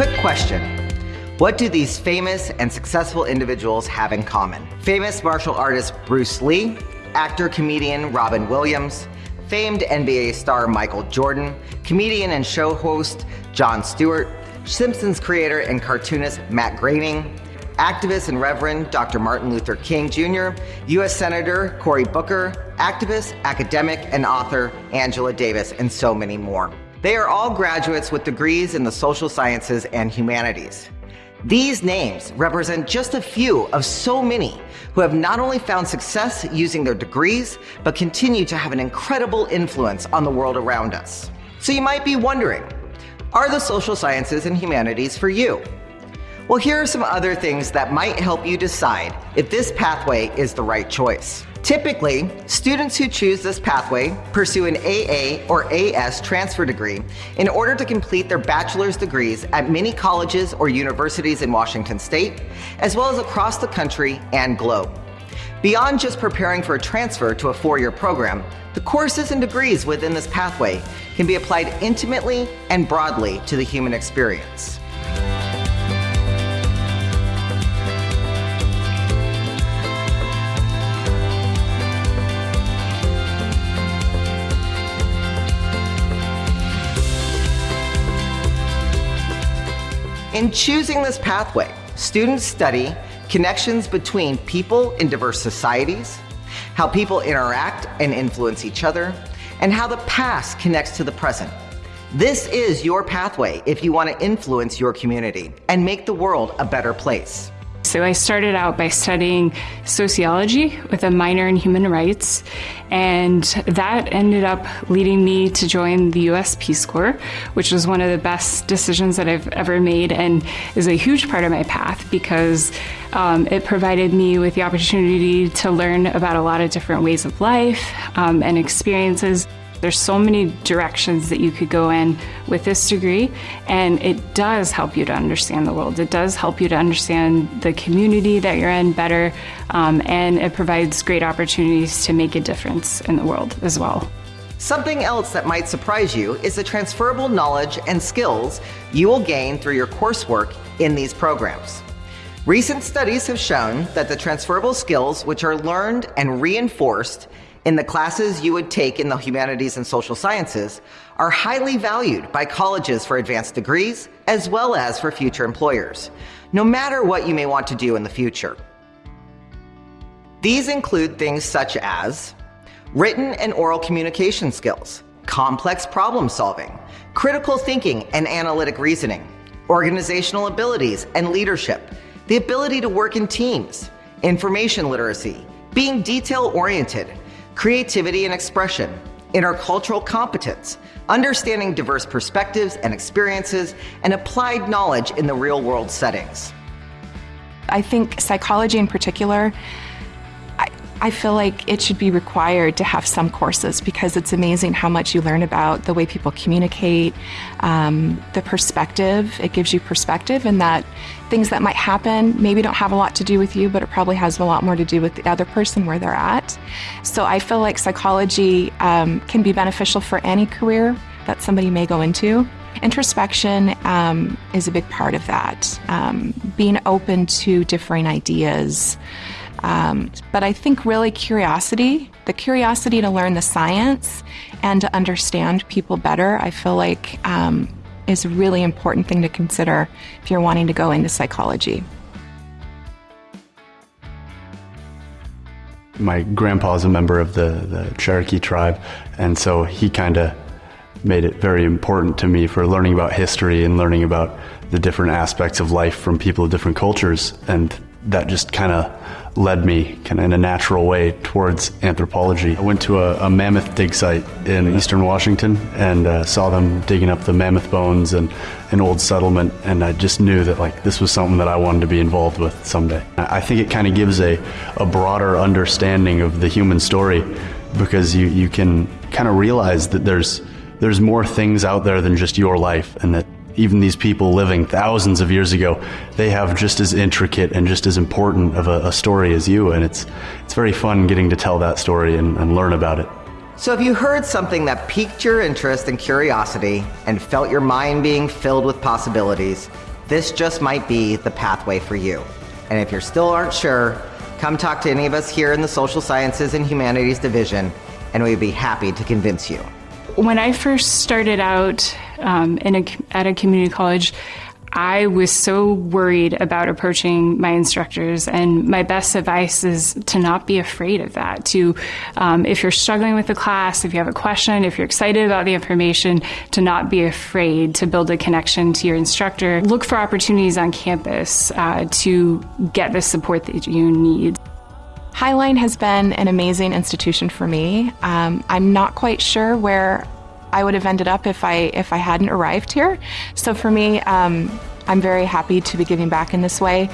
Quick question. What do these famous and successful individuals have in common? Famous martial artist Bruce Lee, actor comedian Robin Williams, famed NBA star Michael Jordan, comedian and show host Jon Stewart, Simpsons creator and cartoonist Matt Groening, activist and Reverend Dr. Martin Luther King Jr., U.S. Senator Cory Booker, activist, academic, and author Angela Davis, and so many more. They are all graduates with degrees in the social sciences and humanities. These names represent just a few of so many who have not only found success using their degrees, but continue to have an incredible influence on the world around us. So you might be wondering, are the social sciences and humanities for you? Well, here are some other things that might help you decide if this pathway is the right choice. Typically, students who choose this pathway pursue an AA or AS transfer degree in order to complete their bachelor's degrees at many colleges or universities in Washington state, as well as across the country and globe. Beyond just preparing for a transfer to a four-year program, the courses and degrees within this pathway can be applied intimately and broadly to the human experience. In choosing this pathway, students study connections between people in diverse societies, how people interact and influence each other, and how the past connects to the present. This is your pathway if you want to influence your community and make the world a better place. So I started out by studying sociology with a minor in human rights, and that ended up leading me to join the US Peace Corps, which was one of the best decisions that I've ever made and is a huge part of my path because um, it provided me with the opportunity to learn about a lot of different ways of life um, and experiences. There's so many directions that you could go in with this degree, and it does help you to understand the world. It does help you to understand the community that you're in better, um, and it provides great opportunities to make a difference in the world as well. Something else that might surprise you is the transferable knowledge and skills you will gain through your coursework in these programs. Recent studies have shown that the transferable skills which are learned and reinforced in the classes you would take in the humanities and social sciences are highly valued by colleges for advanced degrees as well as for future employers, no matter what you may want to do in the future. These include things such as written and oral communication skills, complex problem solving, critical thinking and analytic reasoning, organizational abilities and leadership, the ability to work in teams, information literacy, being detail oriented, creativity and expression, intercultural competence, understanding diverse perspectives and experiences, and applied knowledge in the real world settings. I think psychology in particular I feel like it should be required to have some courses because it's amazing how much you learn about the way people communicate, um, the perspective. It gives you perspective, and that things that might happen maybe don't have a lot to do with you, but it probably has a lot more to do with the other person where they're at. So I feel like psychology um, can be beneficial for any career that somebody may go into. Introspection um, is a big part of that. Um, being open to differing ideas. Um, but I think really curiosity, the curiosity to learn the science and to understand people better, I feel like um, is a really important thing to consider if you're wanting to go into psychology. My grandpa is a member of the, the Cherokee tribe, and so he kind of made it very important to me for learning about history and learning about the different aspects of life from people of different cultures. And that just kind of led me kind of in a natural way towards anthropology. I went to a, a mammoth dig site in eastern Washington and uh, saw them digging up the mammoth bones and an old settlement, and I just knew that like this was something that I wanted to be involved with someday. I think it kind of gives a, a broader understanding of the human story because you, you can kind of realize that there's there's more things out there than just your life and that even these people living thousands of years ago, they have just as intricate and just as important of a, a story as you. And it's, it's very fun getting to tell that story and, and learn about it. So if you heard something that piqued your interest and curiosity and felt your mind being filled with possibilities, this just might be the pathway for you. And if you still aren't sure, come talk to any of us here in the Social Sciences and Humanities Division, and we'd be happy to convince you. When I first started out um, in a, at a community college, I was so worried about approaching my instructors, and my best advice is to not be afraid of that. To, um, if you're struggling with the class, if you have a question, if you're excited about the information, to not be afraid to build a connection to your instructor. Look for opportunities on campus uh, to get the support that you need. Highline has been an amazing institution for me. Um, I'm not quite sure where I would have ended up if I if I hadn't arrived here. So for me, um, I'm very happy to be giving back in this way.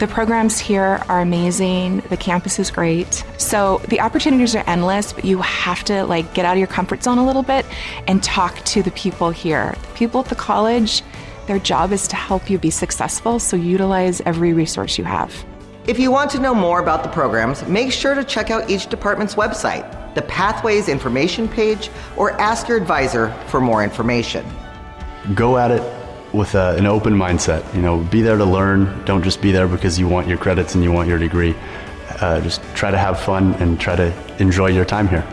The programs here are amazing. The campus is great. So the opportunities are endless, but you have to like get out of your comfort zone a little bit and talk to the people here. The people at the college, their job is to help you be successful, so utilize every resource you have. If you want to know more about the programs, make sure to check out each department's website, the Pathways information page, or ask your advisor for more information. Go at it with a, an open mindset. You know, be there to learn. Don't just be there because you want your credits and you want your degree. Uh, just try to have fun and try to enjoy your time here.